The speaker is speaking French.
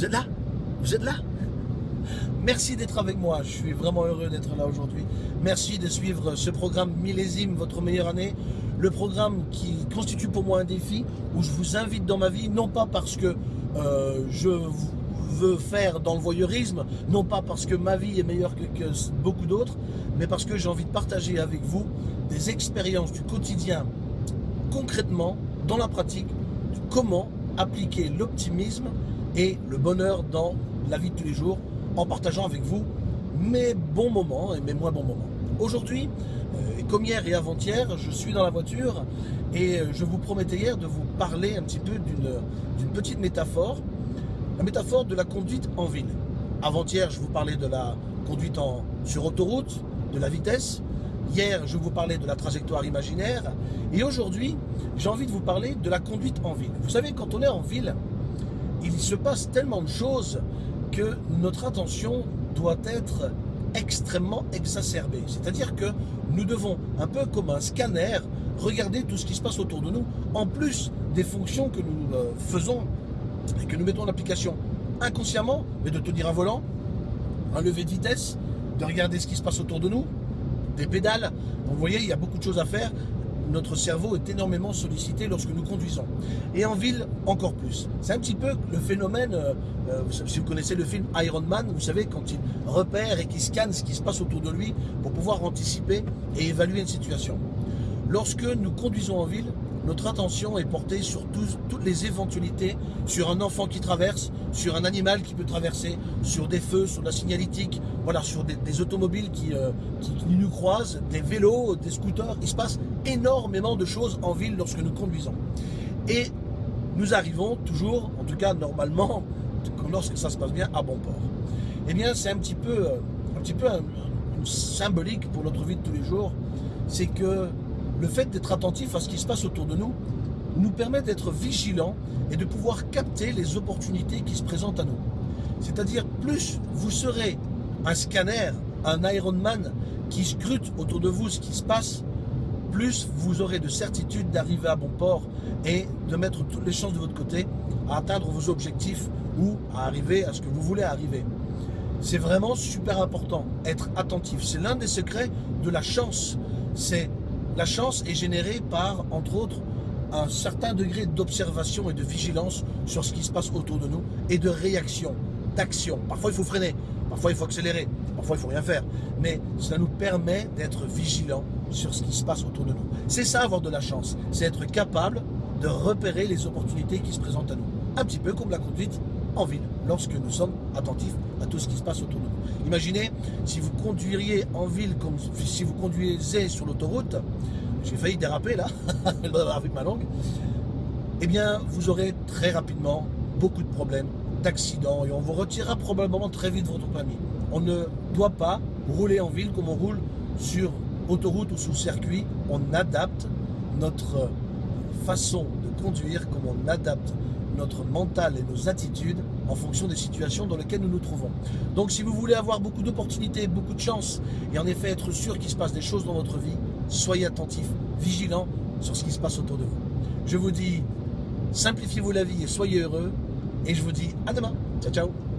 Vous êtes là? Vous êtes là? Merci d'être avec moi, je suis vraiment heureux d'être là aujourd'hui. Merci de suivre ce programme Millésime, votre meilleure année. Le programme qui constitue pour moi un défi, où je vous invite dans ma vie, non pas parce que euh, je veux faire dans le voyeurisme, non pas parce que ma vie est meilleure que, que beaucoup d'autres, mais parce que j'ai envie de partager avec vous des expériences du quotidien, concrètement, dans la pratique, comment appliquer l'optimisme et le bonheur dans la vie de tous les jours en partageant avec vous mes bons moments et mes moins bons moments. Aujourd'hui, euh, comme hier et avant-hier, je suis dans la voiture et euh, je vous promettais hier de vous parler un petit peu d'une petite métaphore, la métaphore de la conduite en ville. Avant-hier, je vous parlais de la conduite en, sur autoroute, de la vitesse. Hier, je vous parlais de la trajectoire imaginaire. Et aujourd'hui, j'ai envie de vous parler de la conduite en ville. Vous savez, quand on est en ville, il se passe tellement de choses que notre attention doit être extrêmement exacerbée. C'est-à-dire que nous devons, un peu comme un scanner, regarder tout ce qui se passe autour de nous, en plus des fonctions que nous euh, faisons et que nous mettons en application inconsciemment, mais de tenir un volant, un lever de vitesse, de regarder ce qui se passe autour de nous, des pédales. vous voyez, il y a beaucoup de choses à faire notre cerveau est énormément sollicité lorsque nous conduisons. Et en ville, encore plus. C'est un petit peu le phénomène, euh, euh, si vous connaissez le film Iron Man, vous savez, quand il repère et qu'il scanne ce qui se passe autour de lui pour pouvoir anticiper et évaluer une situation. Lorsque nous conduisons en ville, notre attention est portée sur toutes les éventualités, sur un enfant qui traverse, sur un animal qui peut traverser, sur des feux, sur la signalétique, voilà, sur des, automobiles euh, qui, qui, nous croisent, des vélos, des scooters. Il se passe énormément de choses en ville lorsque nous conduisons. Et nous arrivons toujours, en tout cas normalement, lorsque ça se passe bien, à bon port. Eh bien, c'est un petit peu, euh, un petit peu symbolique pour notre vie de tous les jours, c'est que le fait d'être attentif à ce qui se passe autour de nous nous permet d'être vigilants et de pouvoir capter les opportunités qui se présentent à nous. C'est-à-dire, plus vous serez un scanner, un Ironman qui scrute autour de vous ce qui se passe, plus vous aurez de certitude d'arriver à bon port et de mettre toutes les chances de votre côté à atteindre vos objectifs ou à arriver à ce que vous voulez arriver. C'est vraiment super important, être attentif. C'est l'un des secrets de la chance. La chance est générée par, entre autres, un certain degré d'observation et de vigilance sur ce qui se passe autour de nous et de réaction, d'action. Parfois, il faut freiner, parfois, il faut accélérer, parfois, il faut rien faire. Mais cela nous permet d'être vigilants sur ce qui se passe autour de nous. C'est ça, avoir de la chance. C'est être capable de repérer les opportunités qui se présentent à nous. Un petit peu comme la conduite en ville, lorsque nous sommes attentifs à tout ce qui se passe autour de nous. Imaginez si vous conduiriez en ville comme si vous conduisez sur l'autoroute, j'ai failli déraper là, avec ma langue, eh bien vous aurez très rapidement beaucoup de problèmes, d'accidents, et on vous retirera probablement très vite votre permis. On ne doit pas rouler en ville comme on roule sur autoroute ou sous circuit, on adapte notre façon de conduire comme on adapte notre mental et nos attitudes en fonction des situations dans lesquelles nous nous trouvons. Donc si vous voulez avoir beaucoup d'opportunités, beaucoup de chance, et en effet être sûr qu'il se passe des choses dans votre vie, soyez attentif, vigilant sur ce qui se passe autour de vous. Je vous dis, simplifiez-vous la vie et soyez heureux, et je vous dis à demain. Ciao, ciao